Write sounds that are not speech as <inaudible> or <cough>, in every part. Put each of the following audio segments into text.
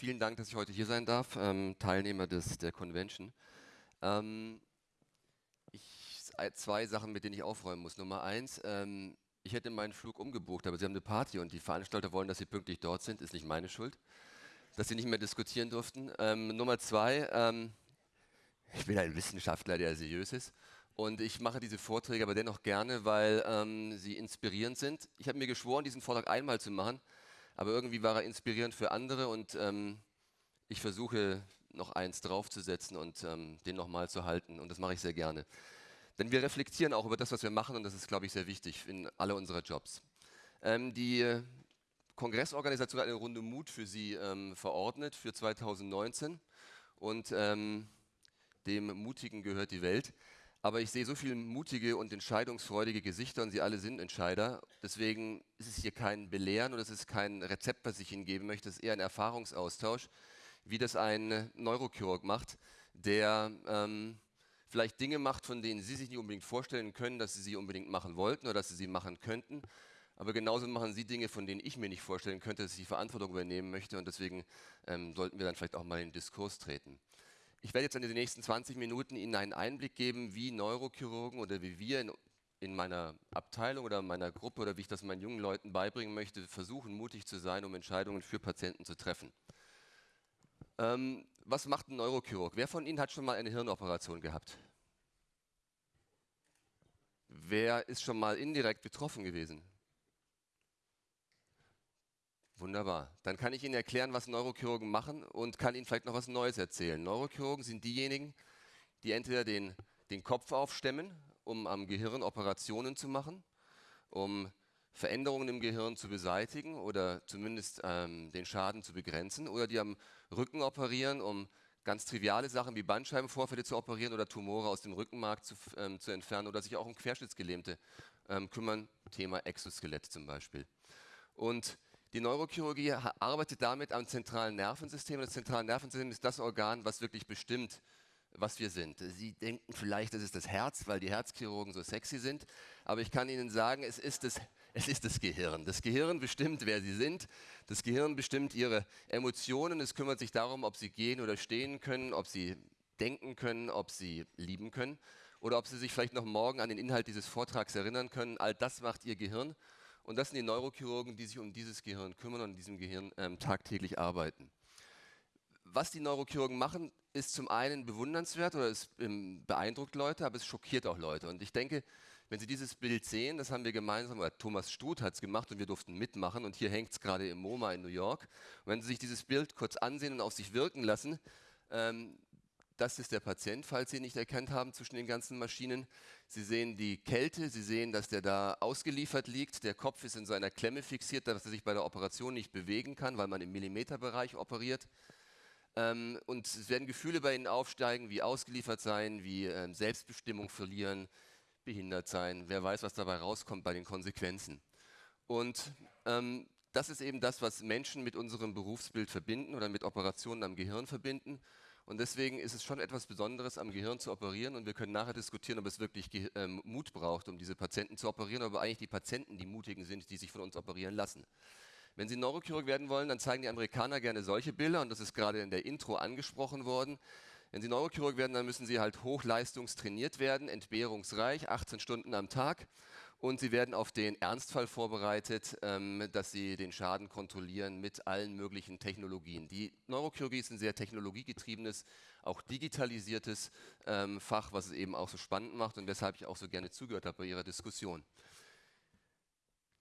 vielen Dank, dass ich heute hier sein darf, ähm, Teilnehmer des, der Convention. Ähm, ich, zwei Sachen, mit denen ich aufräumen muss. Nummer eins, ähm, ich hätte meinen Flug umgebucht, aber Sie haben eine Party und die Veranstalter wollen, dass Sie pünktlich dort sind, ist nicht meine Schuld, dass Sie nicht mehr diskutieren durften. Ähm, Nummer zwei, ähm, ich bin ein Wissenschaftler, der seriös ist und ich mache diese Vorträge aber dennoch gerne, weil ähm, sie inspirierend sind. Ich habe mir geschworen, diesen Vortrag einmal zu machen, aber irgendwie war er inspirierend für andere und ähm, ich versuche noch eins draufzusetzen und ähm, den nochmal zu halten und das mache ich sehr gerne. Denn wir reflektieren auch über das, was wir machen und das ist, glaube ich, sehr wichtig in alle unsere Jobs. Ähm, die Kongressorganisation hat eine Runde Mut für Sie ähm, verordnet für 2019 und ähm, dem Mutigen gehört die Welt. Aber ich sehe so viele mutige und entscheidungsfreudige Gesichter und Sie alle sind Entscheider. Deswegen ist es hier kein Belehren oder es ist kein Rezept, was ich Ihnen geben möchte. Es ist eher ein Erfahrungsaustausch, wie das ein Neurochirurg macht, der ähm, vielleicht Dinge macht, von denen Sie sich nicht unbedingt vorstellen können, dass Sie sie unbedingt machen wollten oder dass Sie sie machen könnten. Aber genauso machen Sie Dinge, von denen ich mir nicht vorstellen könnte, dass ich die Verantwortung übernehmen möchte. Und deswegen ähm, sollten wir dann vielleicht auch mal in den Diskurs treten. Ich werde jetzt in den nächsten 20 Minuten Ihnen einen Einblick geben, wie Neurochirurgen oder wie wir in, in meiner Abteilung oder meiner Gruppe oder wie ich das meinen jungen Leuten beibringen möchte, versuchen mutig zu sein, um Entscheidungen für Patienten zu treffen. Ähm, was macht ein Neurochirurg? Wer von Ihnen hat schon mal eine Hirnoperation gehabt? Wer ist schon mal indirekt betroffen gewesen? Wunderbar. Dann kann ich Ihnen erklären, was Neurochirurgen machen und kann Ihnen vielleicht noch was Neues erzählen. Neurochirurgen sind diejenigen, die entweder den, den Kopf aufstemmen, um am Gehirn Operationen zu machen, um Veränderungen im Gehirn zu beseitigen oder zumindest ähm, den Schaden zu begrenzen, oder die am Rücken operieren, um ganz triviale Sachen wie Bandscheibenvorfälle zu operieren oder Tumore aus dem Rückenmark zu, ähm, zu entfernen oder sich auch um Querschnittsgelähmte ähm, kümmern, Thema Exoskelett zum Beispiel. Und die Neurochirurgie arbeitet damit am zentralen Nervensystem. Das zentrale Nervensystem ist das Organ, was wirklich bestimmt, was wir sind. Sie denken vielleicht, das ist das Herz, weil die Herzchirurgen so sexy sind. Aber ich kann Ihnen sagen, es ist das, es ist das Gehirn. Das Gehirn bestimmt, wer Sie sind. Das Gehirn bestimmt Ihre Emotionen. Es kümmert sich darum, ob Sie gehen oder stehen können, ob Sie denken können, ob Sie lieben können oder ob Sie sich vielleicht noch morgen an den Inhalt dieses Vortrags erinnern können. All das macht Ihr Gehirn. Und das sind die Neurochirurgen, die sich um dieses Gehirn kümmern und in diesem Gehirn ähm, tagtäglich arbeiten. Was die Neurochirurgen machen, ist zum einen bewundernswert oder es ähm, beeindruckt Leute, aber es schockiert auch Leute. Und ich denke, wenn Sie dieses Bild sehen, das haben wir gemeinsam, oder Thomas Struth hat es gemacht und wir durften mitmachen und hier hängt es gerade im MoMA in New York. Und wenn Sie sich dieses Bild kurz ansehen und auf sich wirken lassen, ähm, das ist der Patient, falls Sie ihn nicht erkannt haben zwischen den ganzen Maschinen. Sie sehen die Kälte, Sie sehen, dass der da ausgeliefert liegt. Der Kopf ist in seiner Klemme fixiert, dass er sich bei der Operation nicht bewegen kann, weil man im Millimeterbereich operiert. Ähm, und es werden Gefühle bei Ihnen aufsteigen, wie ausgeliefert sein, wie ähm, Selbstbestimmung verlieren, behindert sein. Wer weiß, was dabei rauskommt bei den Konsequenzen. Und ähm, das ist eben das, was Menschen mit unserem Berufsbild verbinden oder mit Operationen am Gehirn verbinden. Und deswegen ist es schon etwas Besonderes, am Gehirn zu operieren. Und wir können nachher diskutieren, ob es wirklich ähm, Mut braucht, um diese Patienten zu operieren, aber eigentlich die Patienten die Mutigen sind, die sich von uns operieren lassen. Wenn Sie Neurochirurg werden wollen, dann zeigen die Amerikaner gerne solche Bilder. Und das ist gerade in der Intro angesprochen worden. Wenn Sie Neurochirurg werden, dann müssen Sie halt hochleistungstrainiert werden, entbehrungsreich, 18 Stunden am Tag. Und Sie werden auf den Ernstfall vorbereitet, ähm, dass Sie den Schaden kontrollieren mit allen möglichen Technologien. Die Neurochirurgie ist ein sehr technologiegetriebenes, auch digitalisiertes ähm, Fach, was es eben auch so spannend macht und weshalb ich auch so gerne zugehört habe bei Ihrer Diskussion.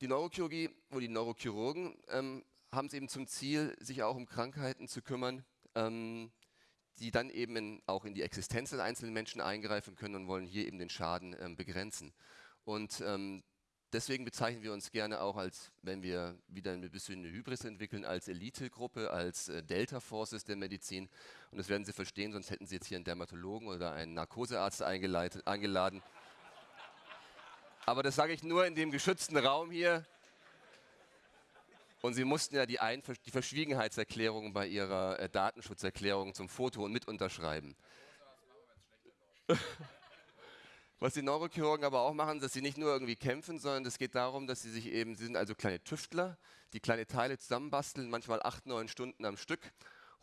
Die Neurochirurgie oder die Neurochirurgen ähm, haben es eben zum Ziel, sich auch um Krankheiten zu kümmern, ähm, die dann eben in, auch in die Existenz des einzelnen Menschen eingreifen können und wollen hier eben den Schaden ähm, begrenzen. Und ähm, deswegen bezeichnen wir uns gerne auch als, wenn wir wieder ein bisschen eine Hybris entwickeln, als Elitegruppe, als äh, Delta Forces der Medizin. Und das werden Sie verstehen, sonst hätten Sie jetzt hier einen Dermatologen oder einen Narkosearzt eingeladen. Aber das sage ich nur in dem geschützten Raum hier. Und Sie mussten ja die, Ein die Verschwiegenheitserklärung bei Ihrer äh, Datenschutzerklärung zum Foto mit unterschreiben. <laughs> Was die Neurochirurgen aber auch machen, dass sie nicht nur irgendwie kämpfen, sondern es geht darum, dass sie sich eben, sie sind also kleine Tüftler, die kleine Teile zusammenbasteln, manchmal acht, neun Stunden am Stück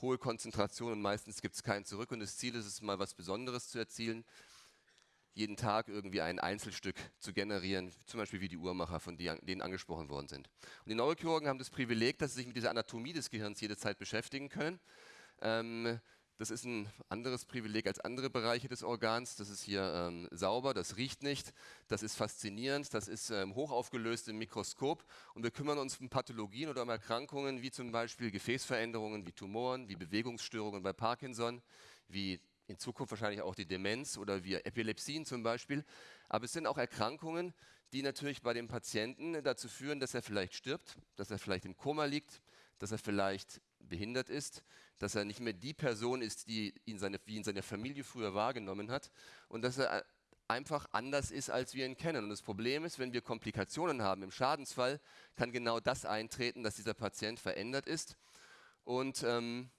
hohe Konzentration und meistens gibt es kein Zurück. Und das Ziel ist es, mal was Besonderes zu erzielen, jeden Tag irgendwie ein Einzelstück zu generieren, zum Beispiel wie die Uhrmacher, von denen angesprochen worden sind. Und die Neurochirurgen haben das Privileg, dass sie sich mit dieser Anatomie des Gehirns jede Zeit beschäftigen können. Ähm, das ist ein anderes Privileg als andere Bereiche des Organs. Das ist hier ähm, sauber, das riecht nicht, das ist faszinierend, das ist ähm, hochaufgelöst im Mikroskop. Und wir kümmern uns um Pathologien oder um Erkrankungen wie zum Beispiel Gefäßveränderungen, wie Tumoren, wie Bewegungsstörungen bei Parkinson, wie in Zukunft wahrscheinlich auch die Demenz oder wie Epilepsien zum Beispiel. Aber es sind auch Erkrankungen, die natürlich bei dem Patienten dazu führen, dass er vielleicht stirbt, dass er vielleicht im Koma liegt, dass er vielleicht behindert ist, dass er nicht mehr die Person ist, die ihn seine, wie ihn seine Familie früher wahrgenommen hat und dass er einfach anders ist, als wir ihn kennen. Und das Problem ist, wenn wir Komplikationen haben im Schadensfall, kann genau das eintreten, dass dieser Patient verändert ist und ähm,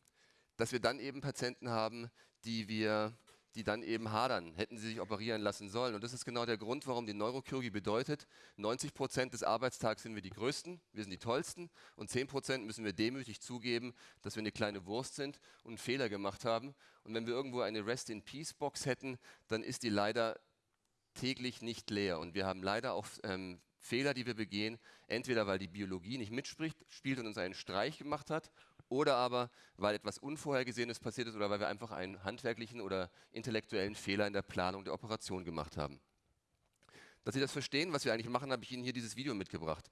dass wir dann eben Patienten haben, die wir die dann eben hadern, hätten sie sich operieren lassen sollen. Und das ist genau der Grund, warum die Neurochirurgie bedeutet, 90 Prozent des Arbeitstags sind wir die Größten, wir sind die Tollsten und 10 Prozent müssen wir demütig zugeben, dass wir eine kleine Wurst sind und einen Fehler gemacht haben. Und wenn wir irgendwo eine Rest-in-Peace-Box hätten, dann ist die leider täglich nicht leer. Und wir haben leider auch ähm, Fehler, die wir begehen, entweder weil die Biologie nicht mitspricht, spielt und uns einen Streich gemacht hat, oder aber weil etwas Unvorhergesehenes passiert ist oder weil wir einfach einen handwerklichen oder intellektuellen Fehler in der Planung der Operation gemacht haben. Dass Sie das verstehen, was wir eigentlich machen, habe ich Ihnen hier dieses Video mitgebracht.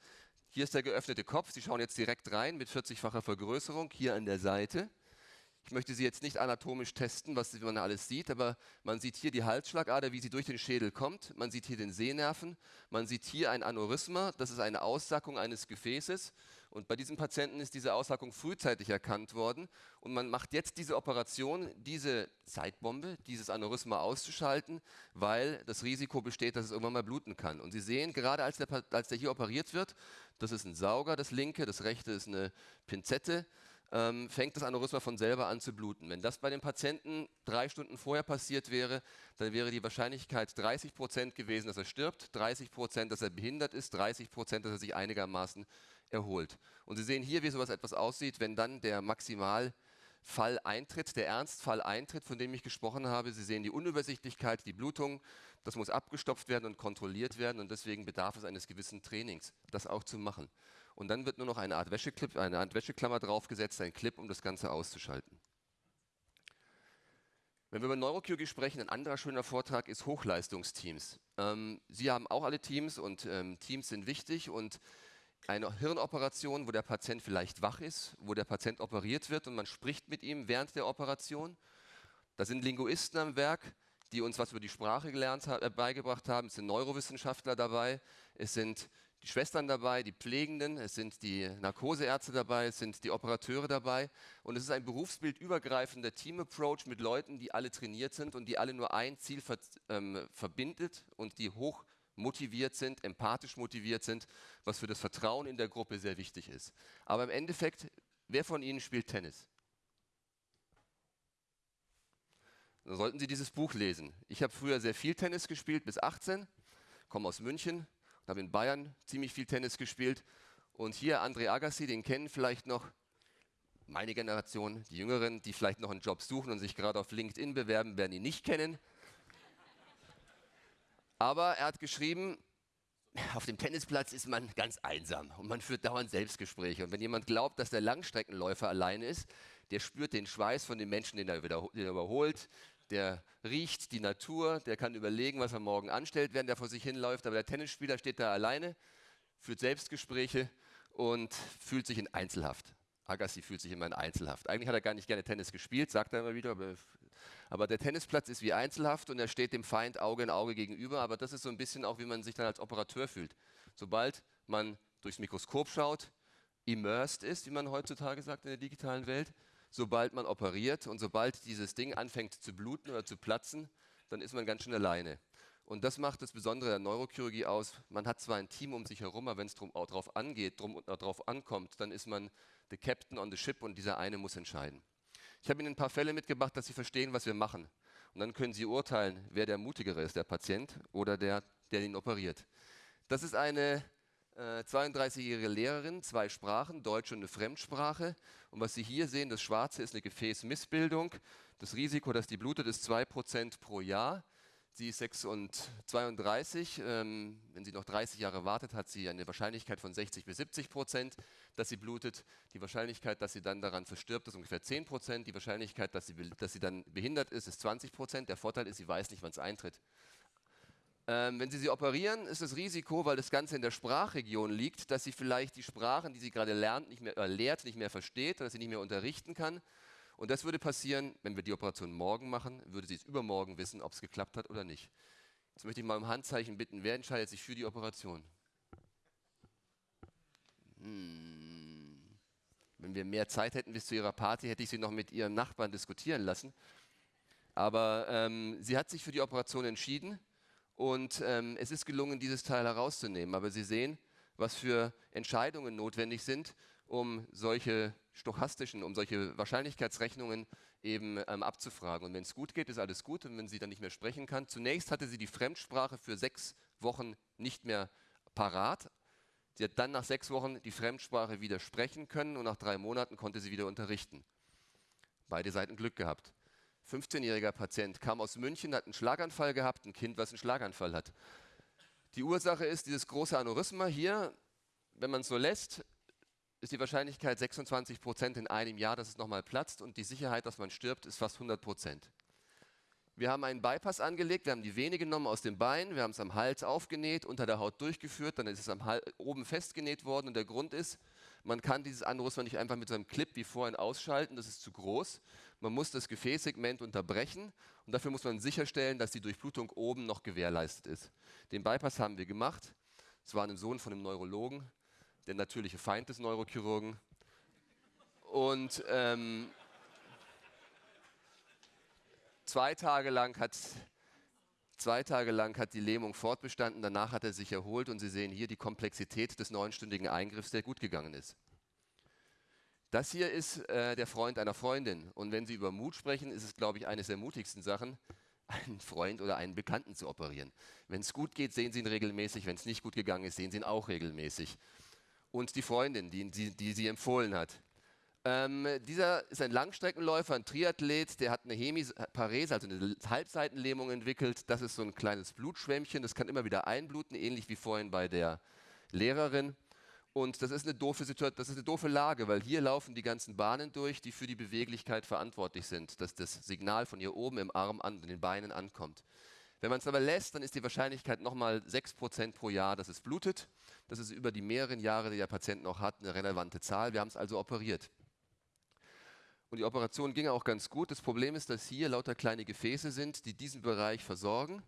Hier ist der geöffnete Kopf. Sie schauen jetzt direkt rein mit 40-facher Vergrößerung hier an der Seite. Ich möchte Sie jetzt nicht anatomisch testen, was man alles sieht, aber man sieht hier die Halsschlagader, wie sie durch den Schädel kommt. Man sieht hier den Sehnerven. Man sieht hier ein Aneurysma, das ist eine Aussackung eines Gefäßes. Und bei diesem Patienten ist diese Aussackung frühzeitig erkannt worden. Und man macht jetzt diese Operation, diese Zeitbombe, dieses Aneurysma auszuschalten, weil das Risiko besteht, dass es irgendwann mal bluten kann. Und Sie sehen, gerade als der, als der hier operiert wird, das ist ein Sauger, das linke, das rechte ist eine Pinzette ähm, fängt das Aneurysma von selber an zu bluten. Wenn das bei dem Patienten drei Stunden vorher passiert wäre, dann wäre die Wahrscheinlichkeit 30 Prozent gewesen, dass er stirbt, 30 Prozent, dass er behindert ist, 30 Prozent, dass er sich einigermaßen erholt. Und Sie sehen hier, wie sowas etwas aussieht, wenn dann der Maximalfall eintritt, der Ernstfall eintritt, von dem ich gesprochen habe. Sie sehen die Unübersichtlichkeit, die Blutung, das muss abgestopft werden und kontrolliert werden und deswegen bedarf es eines gewissen Trainings, das auch zu machen und dann wird nur noch eine Art Wäscheclip, eine Art Wäscheklammer draufgesetzt, ein Clip, um das Ganze auszuschalten. Wenn wir über Neurochirurgie sprechen, ein anderer schöner Vortrag ist Hochleistungsteams. Ähm, Sie haben auch alle Teams und ähm, Teams sind wichtig und eine Hirnoperation, wo der Patient vielleicht wach ist, wo der Patient operiert wird und man spricht mit ihm während der Operation. Da sind Linguisten am Werk, die uns was über die Sprache gelernt, äh, beigebracht haben. Es sind Neurowissenschaftler dabei. Es sind die Schwestern dabei, die Pflegenden, es sind die Narkoseärzte dabei, es sind die Operateure dabei. Und es ist ein berufsbildübergreifender Team-Approach mit Leuten, die alle trainiert sind und die alle nur ein Ziel ver ähm, verbindet und die hoch motiviert sind, empathisch motiviert sind, was für das Vertrauen in der Gruppe sehr wichtig ist. Aber im Endeffekt, wer von Ihnen spielt Tennis? Dann sollten Sie dieses Buch lesen. Ich habe früher sehr viel Tennis gespielt, bis 18, komme aus München, habe in Bayern ziemlich viel Tennis gespielt. Und hier André Agassi, den kennen vielleicht noch meine Generation, die Jüngeren, die vielleicht noch einen Job suchen und sich gerade auf LinkedIn bewerben, werden ihn nicht kennen. Aber er hat geschrieben, auf dem Tennisplatz ist man ganz einsam und man führt dauernd Selbstgespräche. Und wenn jemand glaubt, dass der Langstreckenläufer alleine ist, der spürt den Schweiß von den Menschen, den er überholt, der riecht die Natur, der kann überlegen, was er morgen anstellt, während er vor sich hinläuft. Aber der Tennisspieler steht da alleine, führt Selbstgespräche und fühlt sich in Einzelhaft. Agassi fühlt sich immer in Einzelhaft. Eigentlich hat er gar nicht gerne Tennis gespielt, sagt er immer wieder, aber, der Tennisplatz ist wie Einzelhaft und er steht dem Feind Auge in Auge gegenüber. Aber das ist so ein bisschen auch, wie man sich dann als Operateur fühlt. Sobald man durchs Mikroskop schaut, immersed ist, wie man heutzutage sagt in der digitalen Welt, sobald man operiert und sobald dieses Ding anfängt zu bluten oder zu platzen, dann ist man ganz schön alleine. Und das macht das Besondere der Neurochirurgie aus. Man hat zwar ein Team um sich herum, aber wenn es darauf angeht, darauf ankommt, dann ist man the Captain on the ship und dieser eine muss entscheiden. Ich habe Ihnen ein paar Fälle mitgebracht, dass Sie verstehen, was wir machen. Und dann können Sie urteilen, wer der Mutigere ist, der Patient oder der, der ihn operiert. Das ist eine Äh, 32-jährige Lehrerin, zwei Sprachen, Deutsch und eine Fremdsprache. Und was Sie hier sehen, das Schwarze ist eine Gefäßmissbildung. Das Risiko, dass die blutet, ist 2% pro Jahr. Sie ist 32. Ähm, wenn sie noch 30 Jahre wartet, hat sie eine Wahrscheinlichkeit von 60 bis 70 Prozent, dass sie blutet. Die Wahrscheinlichkeit, dass sie dann daran verstirbt, ist ungefähr 10 Prozent. Die Wahrscheinlichkeit, dass sie, dass sie dann behindert ist, ist 20 Prozent. Der Vorteil ist, sie weiß nicht, wann es eintritt. Ähm, wenn Sie sie operieren, ist das Risiko, weil das Ganze in der Sprachregion liegt, dass sie vielleicht die Sprachen, die sie gerade lernt, nicht mehr, äh, lehrt, nicht mehr versteht, dass sie nicht mehr unterrichten kann und das würde passieren, wenn wir die Operation morgen machen, würde sie es übermorgen wissen, ob es geklappt hat oder nicht. Jetzt möchte ich mal im Handzeichen bitten, wer entscheidet sich für die Operation? Hm. Wenn wir mehr Zeit hätten bis zu ihrer Party, hätte ich sie noch mit ihrem Nachbarn diskutieren lassen. Aber ähm, sie hat sich für die Operation entschieden und ähm, es ist gelungen, dieses Teil herauszunehmen. Aber Sie sehen, was für Entscheidungen notwendig sind, um solche stochastischen, um solche Wahrscheinlichkeitsrechnungen eben ähm, abzufragen. Und wenn es gut geht, ist alles gut. Und wenn sie dann nicht mehr sprechen kann, zunächst hatte sie die Fremdsprache für sechs Wochen nicht mehr parat. Sie hat dann nach sechs Wochen die Fremdsprache wieder sprechen können und nach drei Monaten konnte sie wieder unterrichten. Beide Seiten Glück gehabt. 15-jähriger Patient kam aus München, hat einen Schlaganfall gehabt, ein Kind, was einen Schlaganfall hat. Die Ursache ist dieses große Aneurysma hier. Wenn man es so lässt, ist die Wahrscheinlichkeit 26 Prozent in einem Jahr, dass es nochmal platzt und die Sicherheit, dass man stirbt, ist fast 100 Prozent. Wir haben einen Bypass angelegt, wir haben die Vene genommen aus dem Bein, wir haben es am Hals aufgenäht, unter der Haut durchgeführt, dann ist es am Hals, oben festgenäht worden und der Grund ist, man kann dieses Aneurysma nicht einfach mit so einem Clip wie vorhin ausschalten, das ist zu groß. Man muss das Gefäßsegment unterbrechen und dafür muss man sicherstellen, dass die Durchblutung oben noch gewährleistet ist. Den Bypass haben wir gemacht. Es war ein Sohn von einem Neurologen, der natürliche Feind des Neurochirurgen. Und ähm, zwei, Tage lang hat, zwei Tage lang hat die Lähmung fortbestanden, danach hat er sich erholt und Sie sehen hier die Komplexität des neunstündigen Eingriffs, der gut gegangen ist. Das hier ist äh, der Freund einer Freundin. Und wenn Sie über Mut sprechen, ist es, glaube ich, eines der mutigsten Sachen, <laughs> einen Freund oder einen Bekannten zu operieren. Wenn es gut geht, sehen Sie ihn regelmäßig. Wenn es nicht gut gegangen ist, sehen Sie ihn auch regelmäßig und die Freundin, die, die, die sie empfohlen hat. Ähm, dieser ist ein Langstreckenläufer, ein Triathlet, der hat eine Hemiparese, also eine Halbseitenlähmung entwickelt. Das ist so ein kleines Blutschwämmchen, das kann immer wieder einbluten, ähnlich wie vorhin bei der Lehrerin. Und das ist eine doofe Situation, das ist eine doofe Lage, weil hier laufen die ganzen Bahnen durch, die für die Beweglichkeit verantwortlich sind, dass das Signal von hier oben im Arm an den Beinen ankommt. Wenn man es aber lässt, dann ist die Wahrscheinlichkeit nochmal 6% pro Jahr, dass es blutet. Das ist über die mehreren Jahre, die der Patient noch hat, eine relevante Zahl. Wir haben es also operiert. Und die Operation ging auch ganz gut. Das Problem ist, dass hier lauter kleine Gefäße sind, die diesen Bereich versorgen.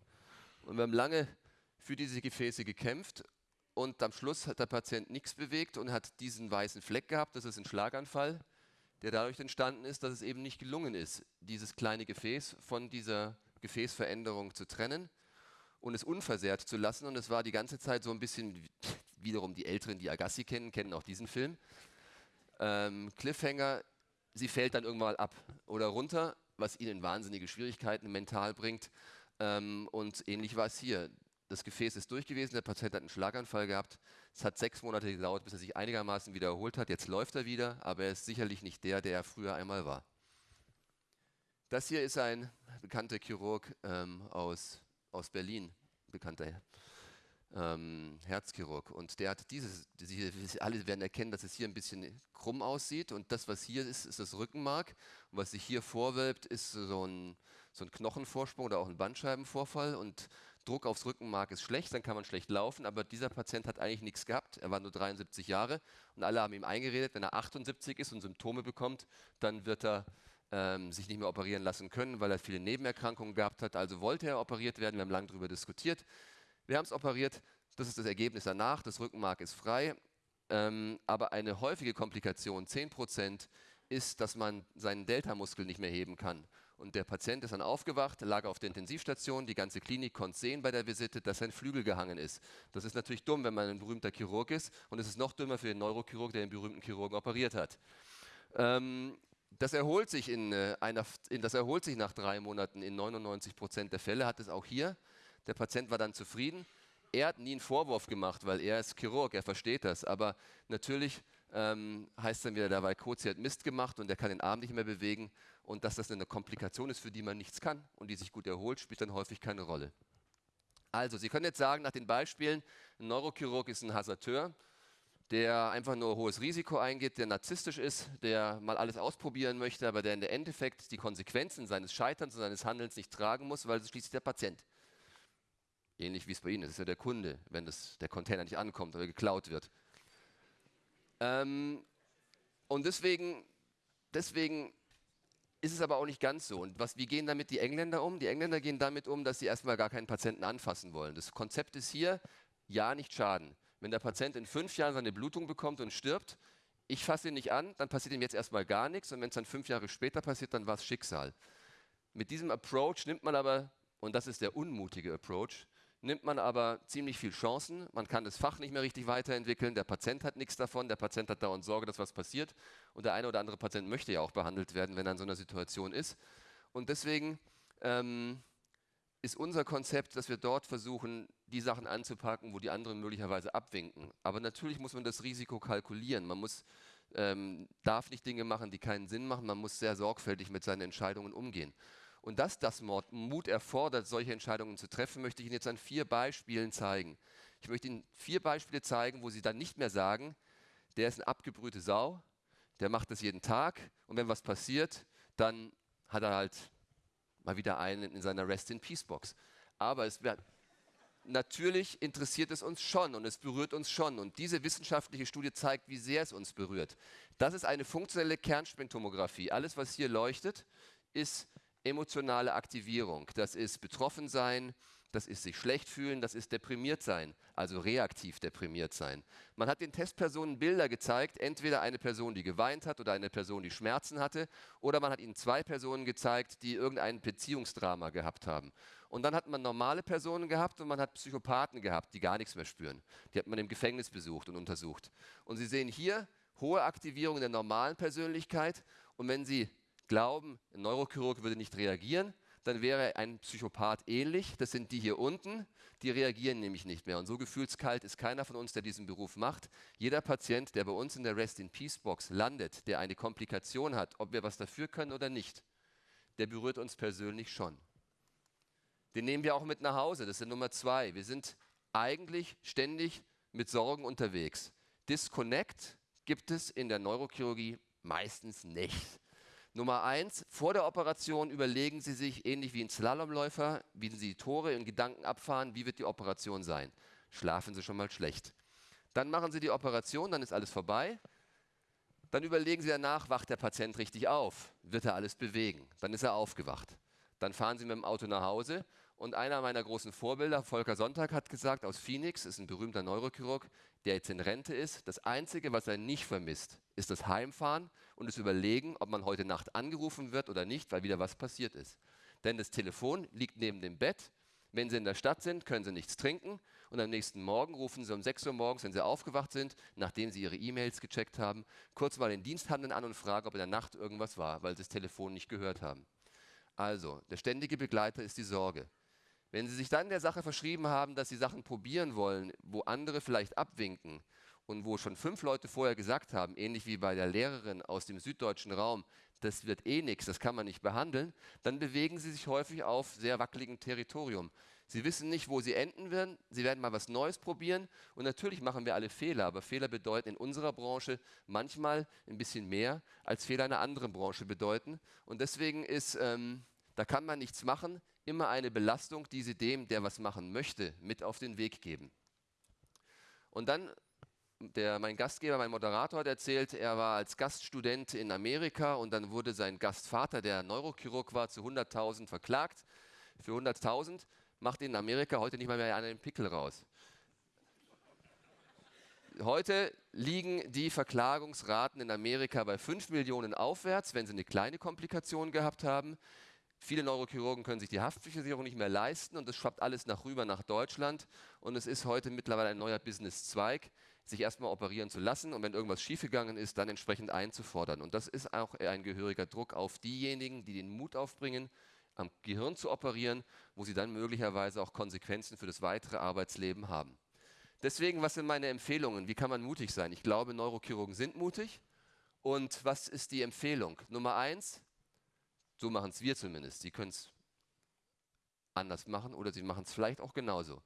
Und wir haben lange für diese Gefäße gekämpft. Und am Schluss hat der Patient nichts bewegt und hat diesen weißen Fleck gehabt. Das ist ein Schlaganfall, der dadurch entstanden ist, dass es eben nicht gelungen ist, dieses kleine Gefäß von dieser Gefäßveränderung zu trennen und es unversehrt zu lassen. Und es war die ganze Zeit so ein bisschen, wiederum die Älteren, die Agassi kennen, kennen auch diesen Film. Ähm, Cliffhanger, sie fällt dann irgendwann ab oder runter, was ihnen wahnsinnige Schwierigkeiten mental bringt. Ähm, und ähnlich war es hier. Das Gefäß ist durch gewesen, der Patient hat einen Schlaganfall gehabt. Es hat sechs Monate gedauert, bis er sich einigermaßen wiederholt hat. Jetzt läuft er wieder, aber er ist sicherlich nicht der, der er früher einmal war. Das hier ist ein bekannter Chirurg ähm, aus, aus Berlin, bekannter ähm, Herzchirurg. Und der hat dieses, diese, alle werden erkennen, dass es hier ein bisschen krumm aussieht. Und das, was hier ist, ist das Rückenmark. Und was sich hier vorwölbt, ist so ein, so ein Knochenvorsprung oder auch ein Bandscheibenvorfall. Und Druck aufs Rückenmark ist schlecht, dann kann man schlecht laufen. Aber dieser Patient hat eigentlich nichts gehabt. Er war nur 73 Jahre. Und alle haben ihm eingeredet, wenn er 78 ist und Symptome bekommt, dann wird er ähm, sich nicht mehr operieren lassen können, weil er viele Nebenerkrankungen gehabt hat. Also wollte er operiert werden. Wir haben lange darüber diskutiert. Wir haben es operiert. Das ist das Ergebnis danach. Das Rückenmark ist frei. Ähm, aber eine häufige Komplikation, 10%, ist, dass man seinen Delta-Muskel nicht mehr heben kann. Und der Patient ist dann aufgewacht, lag auf der Intensivstation. Die ganze Klinik konnte sehen bei der Visite, dass sein Flügel gehangen ist. Das ist natürlich dumm, wenn man ein berühmter Chirurg ist. Und es ist noch dümmer für den Neurochirurg, der den berühmten Chirurgen operiert hat. Ähm, das erholt sich, in, äh, einer, in, das erholt sich nach drei Monaten in 99 Prozent der Fälle, hat es auch hier. Der Patient war dann zufrieden. er hat nie einen Vorwurf gemacht, weil er ist Chirurg, er versteht das. Aber natürlich ähm, heißt dann wieder, der Valkozi hat Mist gemacht und er kann den Arm nicht mehr bewegen. Und dass das eine Komplikation ist, für die man nichts kann und die sich gut erholt, spielt dann häufig keine Rolle. Also, Sie können jetzt sagen, nach den Beispielen, ein Neurochirurg ist ein Hasardeur, der einfach nur hohes Risiko eingeht, der narzisstisch ist, der mal alles ausprobieren möchte, aber der in der Endeffekt die Konsequenzen seines Scheiterns und seines Handelns nicht tragen muss, weil es schließlich der Patient. Ähnlich wie es bei Ihnen ist, es ist ja der Kunde, wenn das, der Container nicht ankommt oder geklaut wird. Ähm, und deswegen, deswegen ist es aber auch nicht ganz so. Und was, wie gehen damit die Engländer um? Die Engländer gehen damit um, dass sie erstmal gar keinen Patienten anfassen wollen. Das Konzept ist hier, ja, nicht schaden. Wenn der Patient in fünf Jahren seine Blutung bekommt und stirbt, ich fasse ihn nicht an, dann passiert ihm jetzt erstmal gar nichts. Und wenn es dann fünf Jahre später passiert, dann war es Schicksal. Mit diesem Approach nimmt man aber, und das ist der unmutige Approach, nimmt man aber ziemlich viel Chancen. Man kann das Fach nicht mehr richtig weiterentwickeln. Der Patient hat nichts davon. Der Patient hat dauernd Sorge, dass was passiert. Und der eine oder andere Patient möchte ja auch behandelt werden, wenn er in so einer Situation ist. Und deswegen ähm, ist unser Konzept, dass wir dort versuchen, die Sachen anzupacken, wo die anderen möglicherweise abwinken. Aber natürlich muss man das Risiko kalkulieren. Man muss, ähm, darf nicht Dinge machen, die keinen Sinn machen. Man muss sehr sorgfältig mit seinen Entscheidungen umgehen. Und dass das Mut erfordert, solche Entscheidungen zu treffen, möchte ich Ihnen jetzt an vier Beispielen zeigen. Ich möchte Ihnen vier Beispiele zeigen, wo Sie dann nicht mehr sagen, der ist eine abgebrühte Sau, der macht das jeden Tag und wenn was passiert, dann hat er halt mal wieder einen in seiner Rest in Peace Box. Aber es wird natürlich interessiert es uns schon und es berührt uns schon. Und diese wissenschaftliche Studie zeigt, wie sehr es uns berührt. Das ist eine funktionelle Kernspintomographie. Alles, was hier leuchtet, ist emotionale Aktivierung. Das ist Betroffensein, das ist sich schlecht fühlen, das ist deprimiert sein, also reaktiv deprimiert sein. Man hat den Testpersonen Bilder gezeigt, entweder eine Person, die geweint hat oder eine Person, die Schmerzen hatte, oder man hat ihnen zwei Personen gezeigt, die irgendein Beziehungsdrama gehabt haben. Und dann hat man normale Personen gehabt und man hat Psychopathen gehabt, die gar nichts mehr spüren. Die hat man im Gefängnis besucht und untersucht. Und Sie sehen hier hohe Aktivierung der normalen Persönlichkeit. Und wenn Sie glauben, ein Neurochirurg würde nicht reagieren, dann wäre ein Psychopath ähnlich. Das sind die hier unten, die reagieren nämlich nicht mehr. Und so gefühlskalt ist keiner von uns, der diesen Beruf macht. Jeder Patient, der bei uns in der Rest in Peace Box landet, der eine Komplikation hat, ob wir was dafür können oder nicht, der berührt uns persönlich schon. Den nehmen wir auch mit nach Hause. Das ist Nummer zwei. Wir sind eigentlich ständig mit Sorgen unterwegs. Disconnect gibt es in der Neurochirurgie meistens nicht. Nummer eins, vor der Operation überlegen Sie sich, ähnlich wie ein Slalomläufer, wie Sie die Tore in Gedanken abfahren, wie wird die Operation sein. Schlafen Sie schon mal schlecht. Dann machen Sie die Operation, dann ist alles vorbei. Dann überlegen Sie danach, wacht der Patient richtig auf? Wird er alles bewegen? Dann ist er aufgewacht. Dann fahren Sie mit dem Auto nach Hause und einer meiner großen Vorbilder, Volker Sonntag, hat gesagt, aus Phoenix, ist ein berühmter Neurochirurg, der jetzt in Rente ist, das Einzige, was er nicht vermisst, ist das Heimfahren und das Überlegen, ob man heute Nacht angerufen wird oder nicht, weil wieder was passiert ist. Denn das Telefon liegt neben dem Bett. Wenn Sie in der Stadt sind, können Sie nichts trinken und am nächsten Morgen rufen Sie um 6 Uhr morgens, wenn Sie aufgewacht sind, nachdem Sie Ihre E-Mails gecheckt haben, kurz mal den Diensthabenden an und fragen, ob in der Nacht irgendwas war, weil Sie das Telefon nicht gehört haben. Also, der ständige Begleiter ist die Sorge. Wenn Sie sich dann der Sache verschrieben haben, dass Sie Sachen probieren wollen, wo andere vielleicht abwinken und wo schon fünf Leute vorher gesagt haben, ähnlich wie bei der Lehrerin aus dem süddeutschen Raum, das wird eh nichts, das kann man nicht behandeln, dann bewegen Sie sich häufig auf sehr wackeligem Territorium. Sie wissen nicht, wo Sie enden werden, Sie werden mal was Neues probieren und natürlich machen wir alle Fehler, aber Fehler bedeuten in unserer Branche manchmal ein bisschen mehr, als Fehler in einer anderen Branche bedeuten und deswegen ist, ähm, da kann man nichts machen, immer eine Belastung, die sie dem, der was machen möchte, mit auf den Weg geben. Und dann, der, mein Gastgeber, mein Moderator hat erzählt, er war als Gaststudent in Amerika und dann wurde sein Gastvater, der Neurochirurg war, zu 100.000 verklagt. Für 100.000 macht in Amerika heute nicht mal mehr einen Pickel raus. Heute liegen die Verklagungsraten in Amerika bei 5 Millionen aufwärts, wenn sie eine kleine Komplikation gehabt haben. Viele Neurochirurgen können sich die Haftpflichtversicherung nicht mehr leisten und das schwappt alles nach rüber nach Deutschland. Und es ist heute mittlerweile ein neuer Businesszweig, sich erstmal operieren zu lassen und wenn irgendwas schiefgegangen ist, dann entsprechend einzufordern. Und das ist auch ein gehöriger Druck auf diejenigen, die den Mut aufbringen, am Gehirn zu operieren, wo sie dann möglicherweise auch Konsequenzen für das weitere Arbeitsleben haben. Deswegen, was sind meine Empfehlungen? Wie kann man mutig sein? Ich glaube, Neurochirurgen sind mutig. Und was ist die Empfehlung? Nummer eins, so machen es wir zumindest. Sie können es anders machen oder Sie machen es vielleicht auch genauso.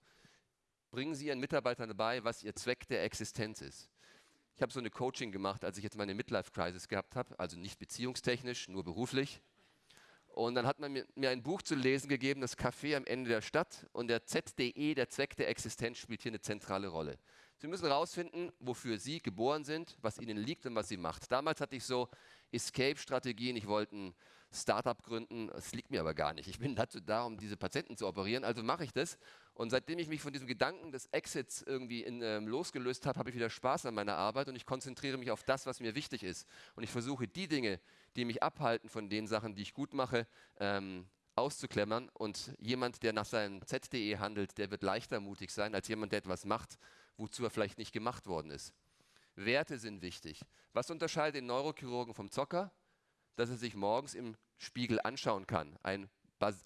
Bringen Sie Ihren Mitarbeitern bei, was Ihr Zweck der Existenz ist. Ich habe so eine Coaching gemacht, als ich jetzt meine Midlife-Crisis gehabt habe, also nicht beziehungstechnisch, nur beruflich. Und dann hat man mir, ein Buch zu lesen gegeben, das Café am Ende der Stadt. Und der ZDE, der Zweck der Existenz, spielt hier eine zentrale Rolle. Sie müssen herausfinden, wofür Sie geboren sind, was Ihnen liegt und was Sie macht. Damals hatte ich so Escape-Strategien. Ich wollte ein Startup gründen. Das liegt mir aber gar nicht. Ich bin dazu da, um diese Patienten zu operieren. Also mache ich das. Und seitdem ich mich von diesem Gedanken des Exits irgendwie in, ähm, losgelöst habe, habe ich wieder Spaß an meiner Arbeit und ich konzentriere mich auf das, was mir wichtig ist. Und ich versuche die Dinge, die mich abhalten von den Sachen, die ich gut mache, ähm, auszuklemmern. Und jemand, der nach seinem ZDE handelt, der wird leichter mutig sein, als jemand, der etwas macht, wozu er vielleicht nicht gemacht worden ist. Werte sind wichtig. Was unterscheidet den Neurochirurgen vom Zocker? Dass er sich morgens im Spiegel anschauen kann. Ein,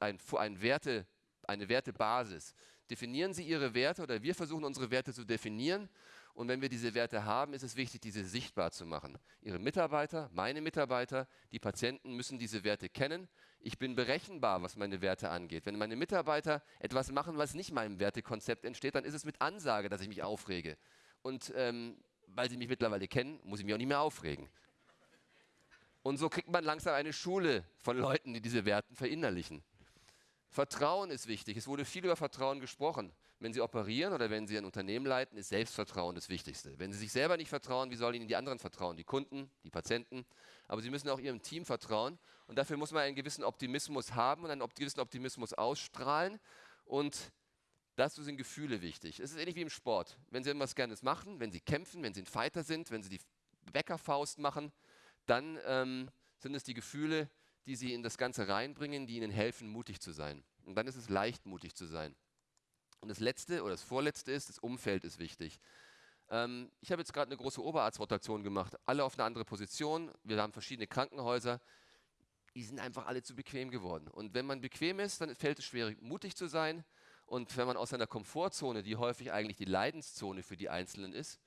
ein, ein Werte, eine Wertebasis. Definieren Sie Ihre Werte oder wir versuchen unsere Werte zu definieren und wenn wir diese Werte haben, ist es wichtig, diese sichtbar zu machen. Ihre Mitarbeiter, meine Mitarbeiter, die Patienten müssen diese Werte kennen. Ich bin berechenbar, was meine Werte angeht. Wenn meine Mitarbeiter etwas machen, was nicht meinem Wertekonzept entsteht, dann ist es mit Ansage, dass ich mich aufrege. Und ähm, weil sie mich mittlerweile kennen, muss ich mich auch nicht mehr aufregen. Und so kriegt man langsam eine Schule von Leuten, die diese Werte verinnerlichen. Vertrauen ist wichtig. Es wurde viel über Vertrauen gesprochen. Wenn Sie operieren oder wenn Sie ein Unternehmen leiten, ist Selbstvertrauen das Wichtigste. Wenn Sie sich selber nicht vertrauen, wie sollen Ihnen die anderen vertrauen? Die Kunden, die Patienten. Aber Sie müssen auch Ihrem Team vertrauen. Und dafür muss man einen gewissen Optimismus haben und einen gewissen Optimismus ausstrahlen. Und dazu sind Gefühle wichtig. Es ist ähnlich wie im Sport. Wenn Sie etwas Gernes machen, wenn Sie kämpfen, wenn Sie ein Fighter sind, wenn Sie die Weckerfaust machen, dann ähm, sind es die Gefühle, die Sie in das Ganze reinbringen, die Ihnen helfen, mutig zu sein. Und dann ist es leicht, mutig zu sein. Und das letzte oder das vorletzte ist, das Umfeld ist wichtig. Ähm, ich habe jetzt gerade eine große Oberarztrotation gemacht, alle auf eine andere Position. Wir haben verschiedene Krankenhäuser. Die sind einfach alle zu bequem geworden. Und wenn man bequem ist, dann fällt es schwer, mutig zu sein. Und wenn man aus seiner Komfortzone, die häufig eigentlich die Leidenszone für die Einzelnen ist,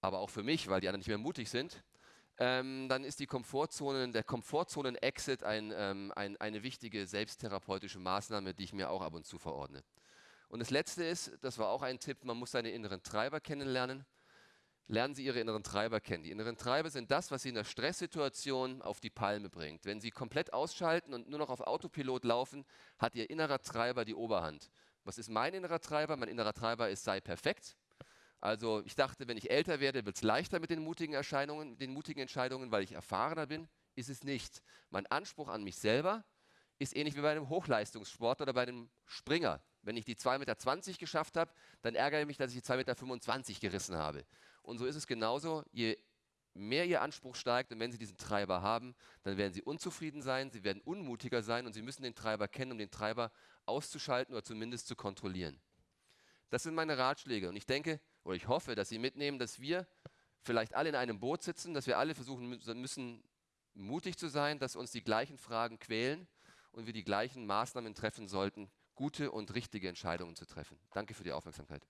aber auch für mich, weil die anderen nicht mehr mutig sind, ähm, dann ist die Komfortzone, der Komfortzonen-Exit ein, ähm, ein, eine wichtige selbsttherapeutische Maßnahme, die ich mir auch ab und zu verordne. Und das Letzte ist, das war auch ein Tipp, man muss seine inneren Treiber kennenlernen. Lernen Sie Ihre inneren Treiber kennen. Die inneren Treiber sind das, was Sie in der Stresssituation auf die Palme bringt. Wenn Sie komplett ausschalten und nur noch auf Autopilot laufen, hat Ihr innerer Treiber die Oberhand. Was ist mein innerer Treiber? Mein innerer Treiber ist, sei perfekt. Also ich dachte, wenn ich älter werde, wird es leichter mit den mutigen Erscheinungen, den mutigen Entscheidungen, weil ich erfahrener bin. Ist es nicht. Mein Anspruch an mich selber ist ähnlich wie bei einem Hochleistungssport oder bei einem Springer. Wenn ich die 2,20 Meter geschafft habe, dann ärgere ich mich, dass ich die 2,25 Meter gerissen habe. Und so ist es genauso, je mehr Ihr Anspruch steigt und wenn Sie diesen Treiber haben, dann werden Sie unzufrieden sein, Sie werden unmutiger sein und Sie müssen den Treiber kennen, um den Treiber auszuschalten oder zumindest zu kontrollieren. Das sind meine Ratschläge und ich denke oder ich hoffe, dass Sie mitnehmen, dass wir vielleicht alle in einem Boot sitzen, dass wir alle versuchen müssen, mutig zu sein, dass uns die gleichen Fragen quälen und wir die gleichen Maßnahmen treffen sollten, gute und richtige Entscheidungen zu treffen. Danke für die Aufmerksamkeit.